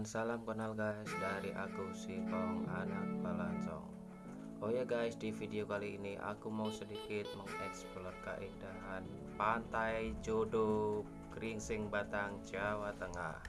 Dan salam kenal guys dari aku Sipong anak Balancong Oh ya guys di video kali ini aku mau sedikit mengeksplor keindahan pantai Jodo Gringsing Batang Jawa Tengah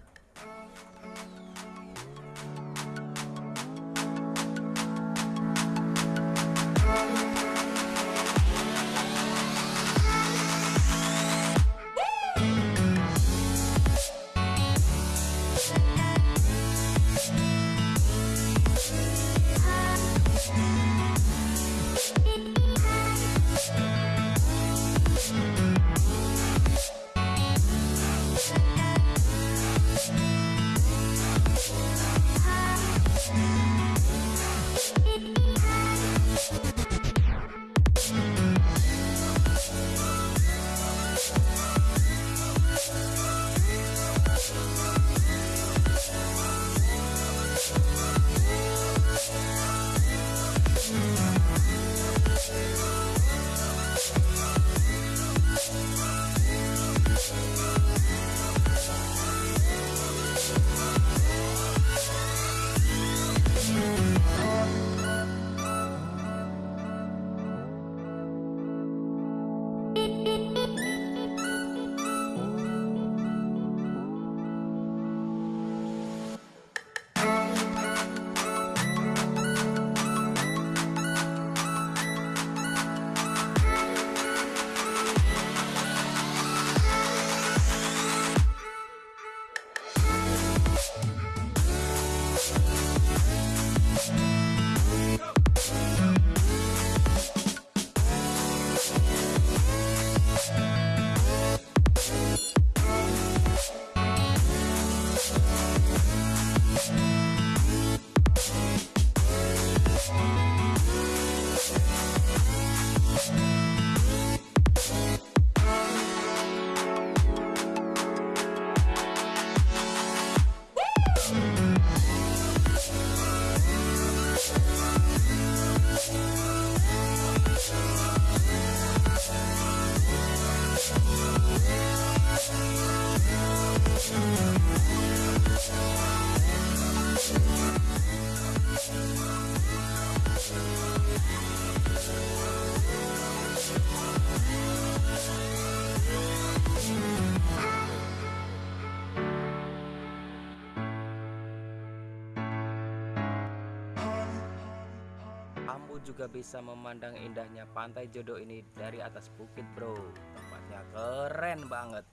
juga bisa memandang indahnya pantai jodoh ini dari atas bukit bro. Tempatnya keren banget.